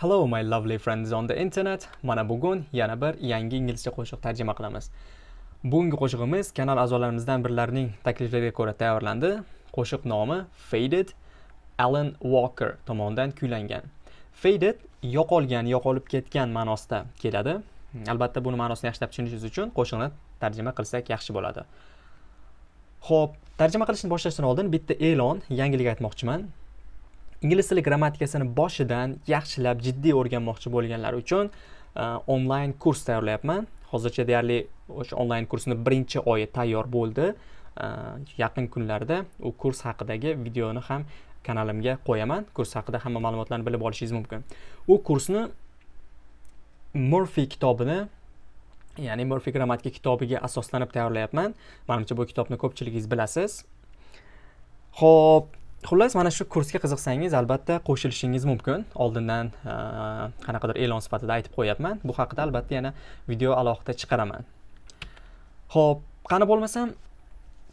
Hello my lovely friends on the internet. Mana bugun yana bir yangi inglizcha qo'shiq tarjima qilamiz. Bugungi qo'shig'imiz kanal a'zolarimizdan birlarining takliflariga ko'ra tayyorlandi. Qo'shiq nomi Faded Alan Walker tomonidan kuylangan. Faded yo'qolgan, yo'qolib ketgan ma'nosida keladi. Albatta buni ma'nosini yaxshilab tushunishingiz uchun qo'shiqni tarjima qilsak yaxshi bo'ladi. Xo'p, tarjima qilishni boshlashdan oldin bitta e'lon, yangilik aytmoqchiman. Ingliz tili grammatikasini boshidan yaxshilab jiddiy o'rganmoqchi bo'lganlar uchun e, onlayn kurs tayyorlayapman. Hozircha deyarli o'sha onlayn kursni birinchi oyi tayyor bo'ldi. E, yaqin kunlarda u kurs haqidagi videoni ham kanalimga qo'yaman. Kurs haqida hamma ma'lumotlarni bilib olishingiz mumkin. U kursni murfi kitobini ya'ni murfi grammatika kitobiga asoslanib tayyorlayapman. Manimcha bu kitobni ko'pchiligingiz bilasiz. Ho'p xullas mana shu kursga qiziqsangiz albatta qo'shilishingiz mumkin. Oldindan e, qanaqadir e'lon sifatida aytib qo'yapman. Bu haqida albatta yana video alohida chiqaraman. Ho'p qani bo'lmasam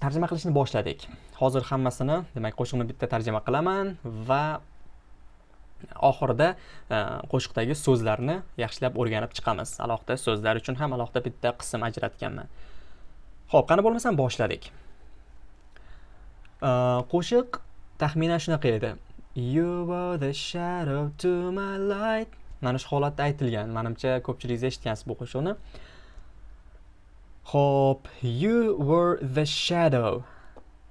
tarjima qilishni boshladik. Hozir hammasini demak qo'shiqni bitta tarjima qilaman va oxirida e, qo'shiqdagi so'zlarni yaxshilab o'rganib chiqamiz. Alohida so'zlar uchun ham alohida bitta qism ajratganman. Ho'p qani bo'lmasam boshladik. E, qo'shiq taxminan shunaqa edi. You were the shadow to my light. Mana shu holatda aytilgan. Manimcha ko'pchiligingiz eshitgansiz bu qo'shiqni. Ho'p you were the shadow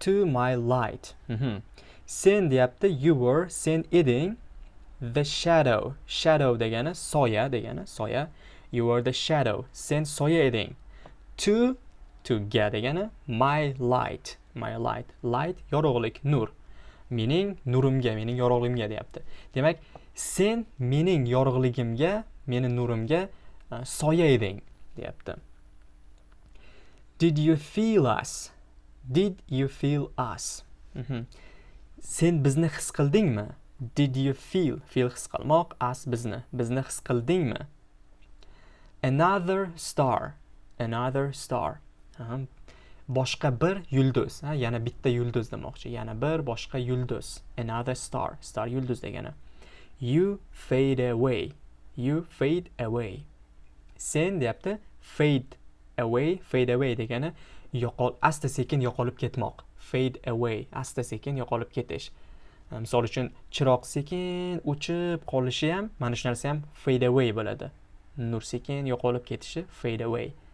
to my light. Mhm. sen deyapti you were sen eding the shadow. Shadow degani soya degani soya. You were the shadow. Sen soya eding. To to ga degani my light. My light. Light yorug'lik nur. Mening nurimga mening yorug'ligimga deyapti. Demak sen mening yorug'ligimga meni nurimga e, soya eding deyapti. Did you feel us? Did you feel us? Mhm. sen bizni his qildingmi? Did you feel? Feel his qilmoq us bizni. Bizni his qildingmi? Another star. Another star. Boshqa bir yulduz ha yana bitta yulduz demoqchi. Yana bir boshqa yulduz. Another star. Star yulduz degani. You fade away. You fade away. Sen deyapti fade away fade away degani yo'qol asta sekin yo'qolib ketmoq. Fade away asta sekin yo'qolib ketish. Misol uchun chiroq sekin o'chib qolishi ham mana shu narsa ham fade away bo'ladi. Nur sekin yo'qolib ketishi fade away. uh,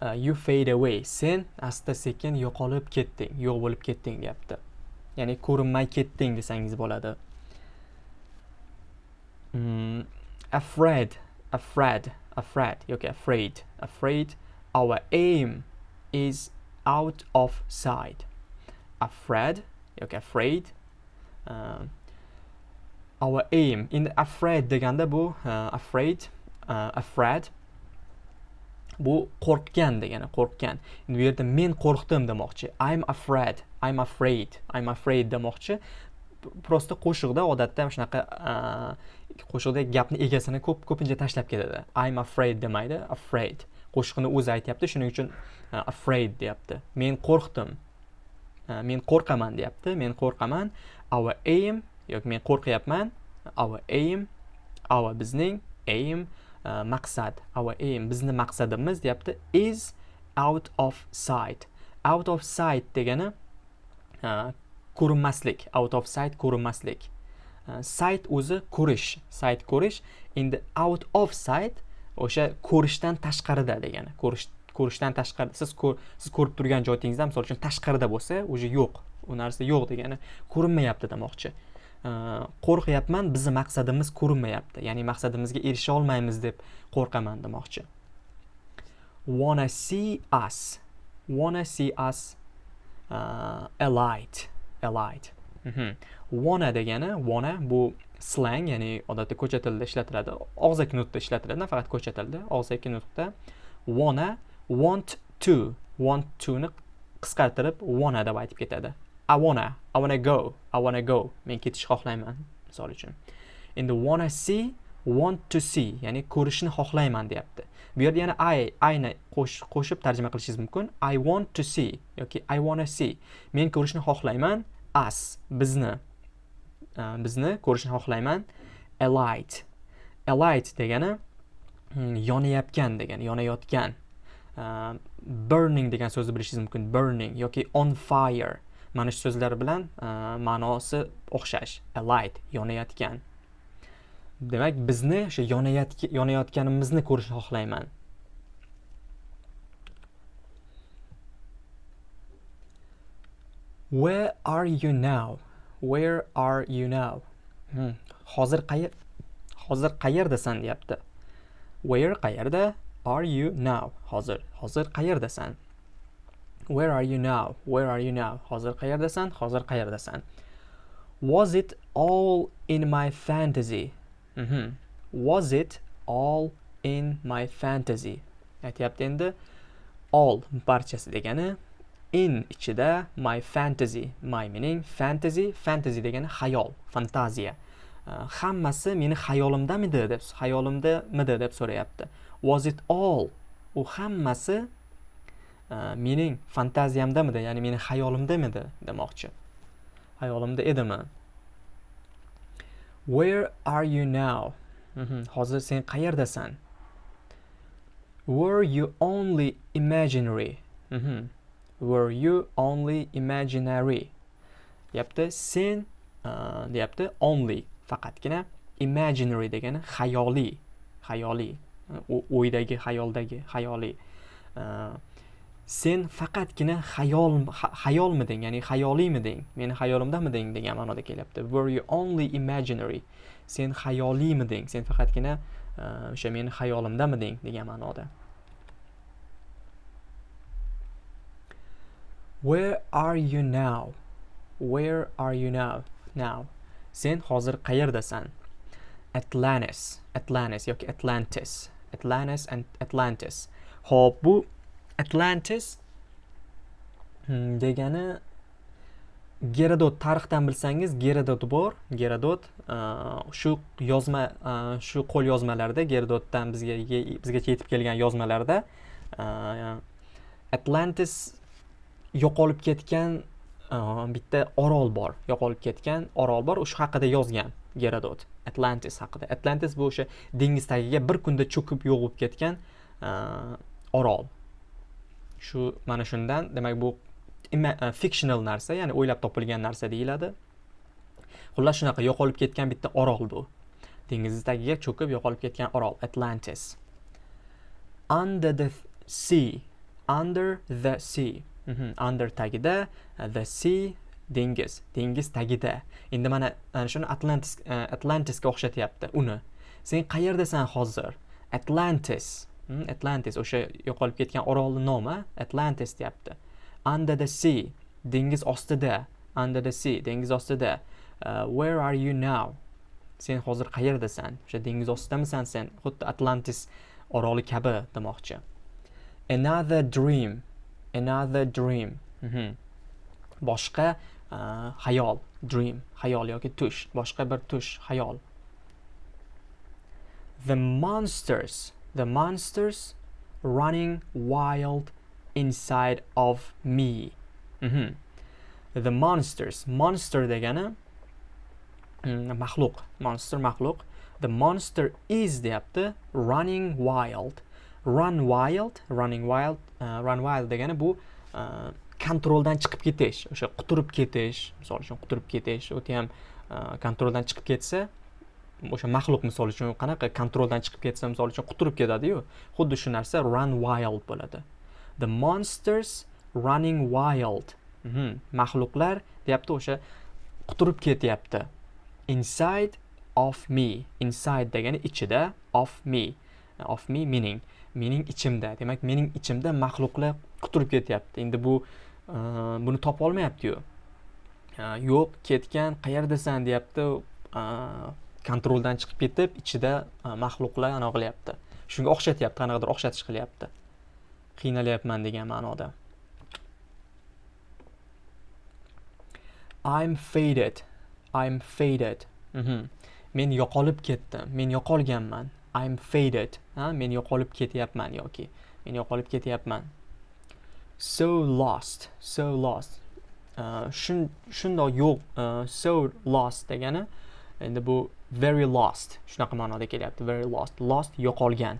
Uh, you fade away. Sen asta sekin yo'qolib ketding yo'q bo'lib ketding deyapti. Ya'ni ko'rinmay ketding desangiz bo'ladi. Mm, afraid afraid afraid. Yoki afraid afraid. Our aim is out of sight. Afraid yoki afraid. Uh, our aim in afraid deganda bu uh, afraid uh, afraid. Bu qo'rqgan degani qo'rqgan. Endi bu yerda men qo'rqdim demoqchi. I'm afraid i'm afraid i'm afraid demoqchi. Просто qo'shiqda odatda shunaqa qo'shiqda gapni egasini ko'p ko'pincha tashlab ketadi i'm afraid demaydi afraid. Qo'shiqni o'zi aytyapti shuning uchun afraid deyapti. Men qo'rqdim. Men qo'rqaman deyapti. Men qo'rqaman. Our aim yoki men qo'rqyapman. Our aim our bizning aim Uh, Uh, maqsad our aim bizni maqsadimiz deyapti is out of sight. Out of sight degani uh, ko'rinmaslik out of sight ko'rinmaslik. Uh, sight o'zi ko'rish sight ko'rish endi out of sight o'sha ko'rishdan tashqarida degani ko'rish ko'rishdan tashqarida. Siz siz ko'rib turgan joyingizdan misol uchun tashqarida bo'lsa уже yo'q u narsa yo'q degani ko'rinmayapti demoqchi. Э, qo'rqyapman bizni maqsadimiz ko'rinmayapti. Ya'ni maqsadimizga erisha olmaymiz deb qo'rqaman demoqchi. Wanna see us. Wanna see us uh, a light mm -hmm. wanna degani wanna bu slang ya'ni odatda ko'cha tilida ishlatiladi. Og'zaki nutqda ishlatiladi faqat ko'cha tilida. Og'zaki nutqda. Wanna want to. Want to ni qisqartirib wanna deb aytib ketadi. I wanna, I wanna go, I wanna go. Men ketish xohlayman, misol uchun. Endi wanna see, want to see, ya'ni ko'rishni xohlayman deyapti. Bu yerda yana I, I'ni qo'shib tarjima qilishingiz mumkin. I want to see yoki I wanna see. Men ko'rishni xohlayman, us, bizni. bizni ko'rishni xohlayman. alight alight degani hmm, yonayotgan degani yonayotgan burning degan so'zni bilishingiz mumkin burning yoki on fire mana shu so'zlar bilan uh, ma'nosi o'xshash alight yonayotgan. Demak bizni o'sha yonayotganimizni ko'rishni xohlayman. Where are you now? Where are you now? Hmm. hozir qayer hozir qayerdasan deyapti. Where qayerda are you now? Hozir hozir qayerdasan? Where are you now? Where are you now? Hozir qayerdasan? Hozir qayerdasan? Was it all in my fantasy? Mm -hmm. was it all in my fantasy? Aytyapti endi. All barchasi degani in ichida my fantasy. My meaning fantasy. Fantasy degani xayol fantaziya. Uh, hammasi meni xayolimdamidi deb xayolimdamidi deb so'rayapti. Was it all? U hammasi Э, mening fantaziyamdamidi ya'ni meni xayolimdamidi demoqchi. Xayolimda edimi where are you now? Mhm. Hozir sen qayerdasan? Were you only imaginary? Mhm. Were you only imaginary? Deyapti sen e, deyapti only. Faqatgina imaginary degani xayoliy xayoliy o'ydagi xayoldagi xayoliy uh, e, sen faqatgina xayol xayolmiding ya'ni xayoliymiding meni xayolimdamiding degan ma'noda kelyapti were you only imaginary sen xayoliymiding sen faqatgina e, o'sha meni xayolimdamiding degan ma'noda Where are you now? Where are you now? Now. Sen hozir qayerdasan? Atlantis, Atlantis yoki Atlantis. Atlantis and Atlantis. ho'p bu Atlantis hmm, degani Gerodot tarixdan bilsangiz Gerodot bor. Gerodot shu yozma shu qo'l yozmalarda Gerodotdan bizga bizgacha yetib kelgan yozmalarda Atlantis yo'qolib ketgan bitta orol bor. Yo'qolib ketgan orol bor. O'sha haqida yozgan gerodot atlantis haqida. Atlantis bu o'sha dengiz tagiga bir kunda cho'kib yo'g'ib ketgan orol. Shu mana shundan demak bu e, fictional narsa ya'ni o'ylab topilgan narsa deyiladi. Xullas shunaqa yo'qolib ketgan bitta orol bu. Dengizni tagiga cho'kib yo'qolib ketgan orol atlantis. Under the sea under the sea. Mhm, under tagida e, the sea dengiz dengiz tagida. Endi mana ana shuni atlantis e, atlantisga o'xshatyapti uni. Sen qayerdasan hozir? Atlantis. Hmm, atlantis o'sha yo'qolib ketgan orolni nomi atlantis deyapti. Under the sea dengiz ostida. Under the sea dengiz ostida. Uh, where are you now? Sen hozir qayerdasan? O'sha dengiz ostidamisan sen? Xuddi atlantis oroli kabi demoqchi. Another dream another dream. Mm -hmm. boshqa uh, hayol dream hayol yoki tush boshqa bir tush hayol. The monsters the monsters running wild inside of me. Mm -hmm. the monsters. Monster degani mm, maxluq monster maxluq the monster is deyapti running wild. Run wild running wild uh, run wild degani bu uh, kontroldan chiqib ketish. O'sha quturib ketish. Misol uchun quturib ketish o'ti ham uh, kontroldan chiqib ketsa o'sha maxluq misol uchun qanaqa kontroldan chiqib ketsa misol uchun quturib ketadiyu xuddi shu narsa run wild bo'ladi. The monsters running wild. Mm -hmm. maxluqlar deyapti o'sha quturib ketyapti. Inside of me. Inside degani ichida of me. Of me meaning mening ichimda. Demak mening ichimda maxluqlar quturib ketyapti. Endi bu uh, buni topolmayaptiyu uh, yo'q ketgan qayerdasan deyapti uh, kontroldan chiqib ketib ichida maxluqlar anaqa qilyapti shunga o'xshatyapti qanaqadir o'xshatish qilyapti. Qiynalyapman degan ma'noda. I'm faded. I'm faded. Mm -hmm. men yo'qolib ketdim. Men yo'qolganman. I'm faded. Ha men yo'qolib ketyapman yoki men yo'qolib ketyapman. So lost. So lost. Uh, shundoq yo'q uh, so lost degani endi bu very lost. Shunaqa ma'noda kelyapti. Very lost. Lost yo'qolgan.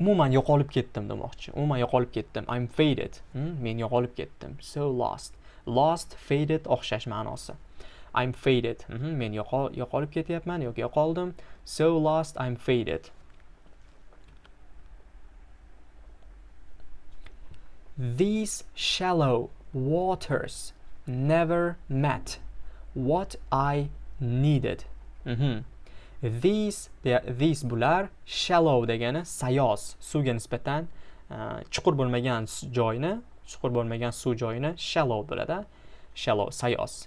Umuman yo'qolib ketdim demoqchi. Umuman yo'qolib ketdim. I'm faded. Hmm, men yo'qolib ketdim. So lost. Lost faded o'xshash ma'nosi. I'm faded. Mhm, men yo'qolib ketyapman yoki yo'qoldim. So lost i'm faded. These shallow waters never met. What I needed. Mhm. These de- these bular shallow degani sayoz suvga nisbatan uh, chuqur bo'lmagan joyni chuqur bo'lmagan suv joyini shallow bo'ladi shallow sayoz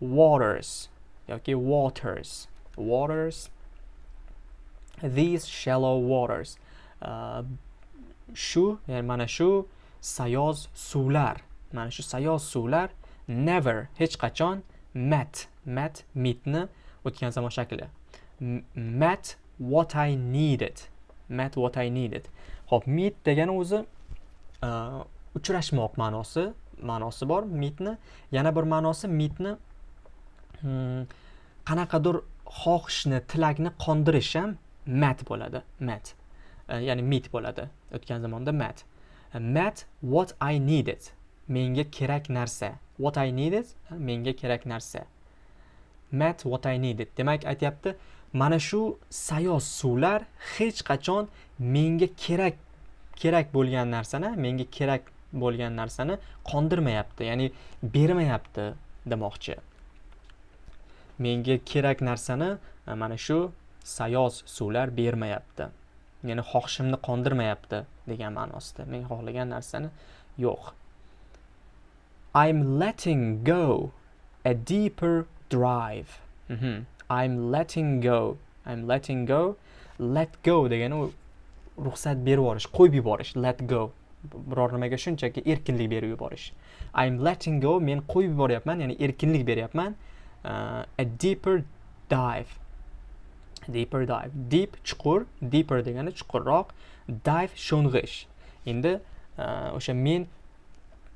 waters yoki waters waters these shallow waters uh, shu ya'ni mana shu sayoz suvlar mana shu sayoz suvlar never hech qachon met met meetni o'tgan zamon shakli. Met what I needed. Met what I needed. Ho'p meet degani o'zi uh, uchrashmoq ma'nosi ma'nosi bor meetni yana bir ma'nosi meetni hmm, qanaqadir xohishni tilakni qondirish ham mat bo'ladi. Mat Uh, e, ya'ni meet bo'ladi o'tgan zamonda mat Uh, e, met what I needed. Menga kerak narsa. What I needed menga kerak narsa. Met what I needed demak aytyapti mana shu sayoz suvlar hech qachon menga kerak kerak bo'lgan narsani menga kerak bo'lgan narsani qondirmayapti ya'ni bermayapti demoqchi. Menga kerak narsani e, mana shu sayoz suvlar bermayapti. Ya'ni xohishimni qondirmayapti degan ma'nosida men xohlagan narsani yo'q. I'm letting go a deeper drive Mhm. I'm letting go. I'm letting go. Let go degani ruxsat berib yuborish qo'yib yuborish let go. Biror nimaga shunchaki erkinlik berib yuborish. I'm letting go men qo'yib yuboryapman ya'ni erkinlik beryapman. Uh, a deeper dive. Deeper dive. Deep chuqur deeper degani chuqurroq. Dive sho'ng'ish. Endi uh, o'sha men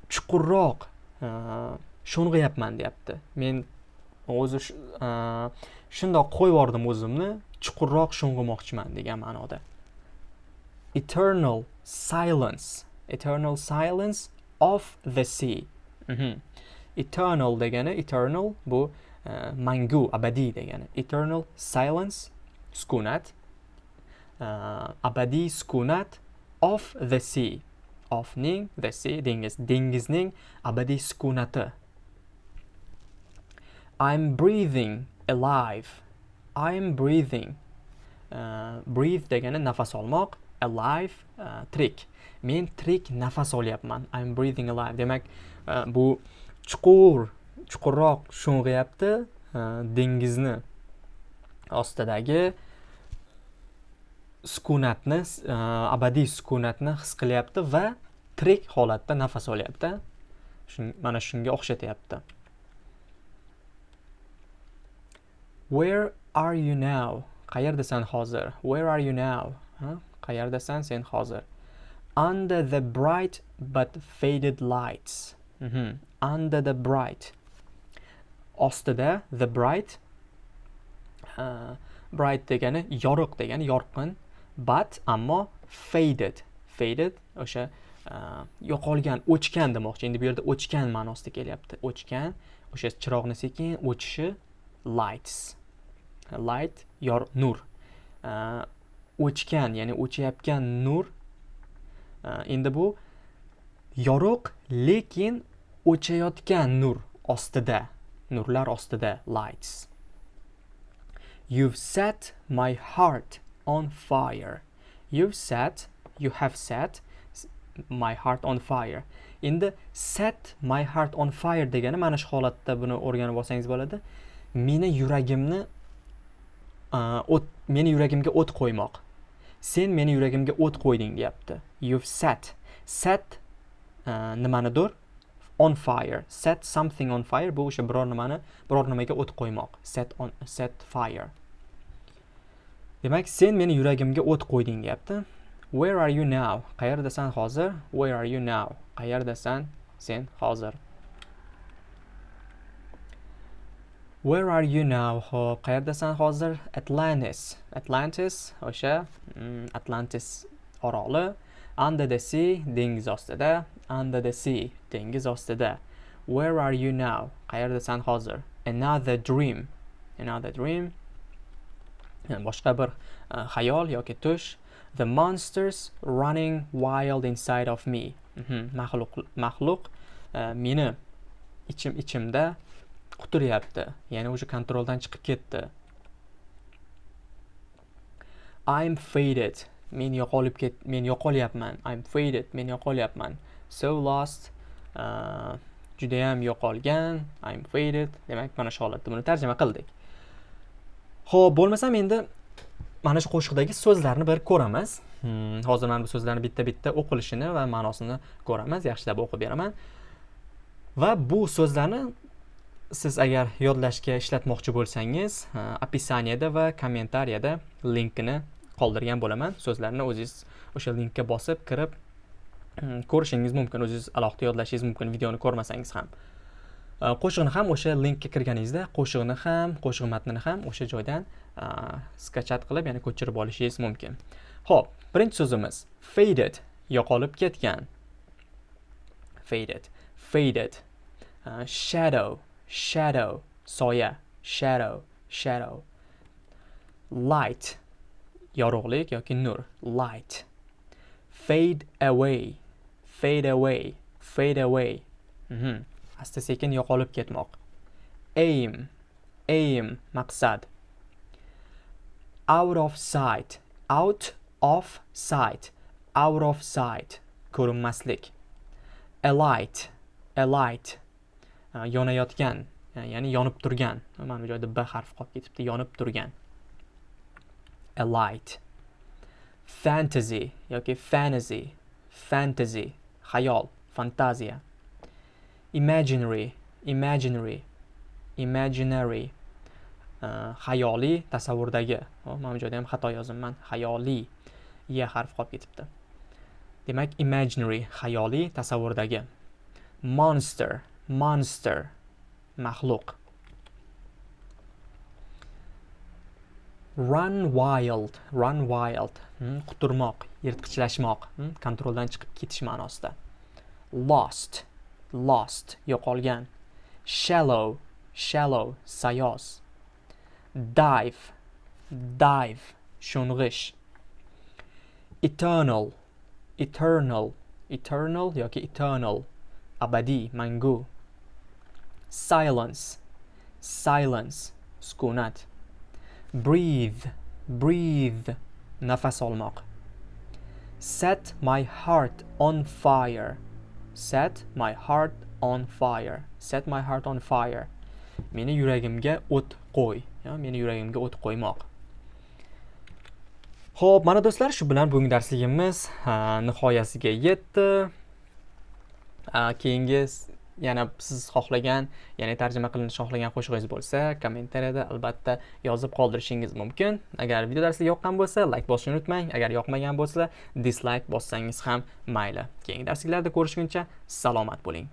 chuqurroq uh, sho'ng'iyapman deyapti. Men o'zi e, shundoq qo'yib yubordim o'zimni chuqurroq sho'ng'imoqchiman degan ma'noda. Eternal silence eternal silence of the sea. Mhm. eternal degani eternal bu uh, mangu abadiy degani. Eternal silence sukunat. Uh, abadiy sukunat of the sea. Ofning the sea dengiz dengizning abadiy sukunati. I'm breathing alive. I'm breathing. Uh, breathe degani nafas olmoq alive uh, tirik. Men tirik nafas olyapman. I'm breathing alive. Demak uh, bu chuqur chuqurroq sho'ng'iyapti uh, dengizni ostidagi sukunatni uh, abadiy sukunatni his qilyapti va tirik holatda nafas olyapti. Shun- mana shunga o'xshatyapti. Where are you now? Qayerdasan hozir? Where are you now? Ha? qayerdasan sen hozir? Under the bright but faded lights. Mhm. under the bright. Ostida the bright uh, bright degani yorug' degani yorqin but ammo faded. Faded o'sha uh, yo'qolgan o'chgan demoqchi. Endi bu yerda o'chgan ma'nosida kelyapti. O'chgan o'sha chiroqni sekin o'chishi lights. Light yor nur э, o'chgan ya'ni o'chayotgan nur э, endi bu yorug' lekin o'chayotgan nur ostida nurlar ostida lights You've set my heart on fire. You've set, you have set my heart on fire. Endi set my heart on fire degani mana shu holatda buni o'rganib olsangiz bo'ladi. Meni yuragimni Э, o't meni yuragimga o't qo'ymoq. Sen meni yuragimga o't qo'yding deyapti. You've set. Set uh, e, nimanidir on fire. Set something on fire bu o'sha biror nimani biror nimaga o't qo'ymoq. Set on set fire. Demak, sen meni yuragimga o't qo'yding deyapti. Where are you now? Qayerdasan hozir? Where are you now? Qayerdasan sen hozir? Where are you now? Ho'p qayerdasan hozir? Atlantis. Atlantis o'sha mm, atlantis oroli. Under the sea dengiz ostida. Under the sea dengiz ostida. Where are you now? Qayerdasan hozir? Another dream. Another dream. Boshqa bir uh, xayol yoki tush. The monsters running wild inside of me. Mhm, maxluq maxluq uh, meni ichim ichimda. Quturyapti ya'ni o'sha kontroldan chiqib ketdi. I'm faded men yo'qolib ket men yo'qolyapman. I'm faded men yo'qolyapman. So lost uh, judayam yo'qolgan. I'm faded demak mana shu holatda buni tarjima qildik. Ho'p bo'lmasam endi mana shu qo'shiqdagi so'zlarni bir ko'ramiz. Hmm, hozir mana bu so'zlarni bitta bitta o'qilishini va ma'nosini ko'ramiz. Yaxshilab o'qib beraman. Va bu so'zlarni siz agar yodlashga ishlatmoqchi bo'lsangiz opisaniyada va kommentariyada linkini qoldirgan bo'laman. So'zlarni o'zingiz o'sha linkka bosib kirib hmm, ko'rishingiz mumkin. O'zingiz alohida yodlashingiz mumkin videoni ko'rmasangiz ham. Qo'shiqni ham o'sha linkka kirganingizda qo'shiqni ham qo'shiq matnini ham o'sha joydan skachat qilib ya'ni ko'chirib olishingiz mumkin. Ho'p birinchi so'zimiz. Faded yo'qolib ketgan. Faded faded uh, shadow. Shadow. Soya shadow. Shadow. Light. Yorug'lik yoki nur. Light. Fade away. Fade away. Fade away. Mm -hmm. asta sekin yo'qolib ketmoq. Aim. Aim. Maqsad. Out of sight. Out of sight. Out of sight. Ko'rinmaslik. A light a light E, yonayotgan e, ya'ni yonib turgan. Mana bu joyda b harfi qolib ketibdi yonib turgan. A light. Fantasy yoki fantasy fantasy xayol fantaziya. Imaginary imaginary imaginary e, xayoliy tasavvurdagi. Mana bu joyda ham xato yozibman xayoliy ya harfi qolib ketibdi. Demak imaginary xayoliy tasavvurdagi. Monster monster maxluq. Run wild run wild hmm, quturmoq yirtqichlashmoq hmm, kontroldan chiqib ketish ma'nosida. Lost lost yo'qolgan. Shallow shallow sayoz. Dive dive sho'ng'ish. Eternal eternal eternal yoki eternal abadiy mangu. Silence. Silence. Sukunat. Breathe. Breathe. Nafas olmoq. Set my heart on fire. Set my heart on fire. Set my heart on fire. Meni yuragimga o't qo'y meni yuragimga o't qo'ymoq. Xo'p, mana do'stlar shu bilan bugungi darsligimiz nihoyasiga yetdi. Keyingi yana siz xohlagan ya'ni tarjima qilinishini xohlagan qo'shig'ingiz bo'lsa kommentariyada albatta yozib qoldirishingiz mumkin. Agar video darsi yoqqan bo'lsa layk bosishni unutmang. Agar yoqmagan bo'lsa dislayk bossangiz ham mayli. Keyingi darsliklarda ko'rishguncha salomat bo'ling.